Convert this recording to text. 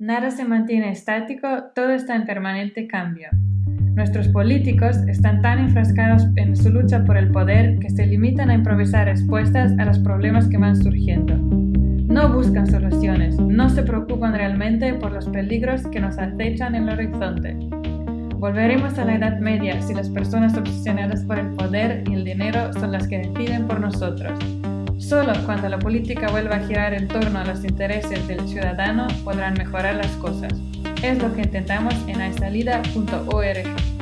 Nada se mantiene estático, todo está en permanente cambio. Nuestros políticos están tan enfrascados en su lucha por el poder que se limitan a improvisar respuestas a los problemas que van surgiendo. No buscan soluciones, no se preocupan realmente por los peligros que nos acechan en el horizonte. Volveremos a la Edad Media si las personas obsesionadas por el poder y el dinero son las que deciden por nosotros. Solo cuando la política vuelva a girar en torno a los intereses del ciudadano podrán mejorar las cosas. Es lo que intentamos en aisalida.org.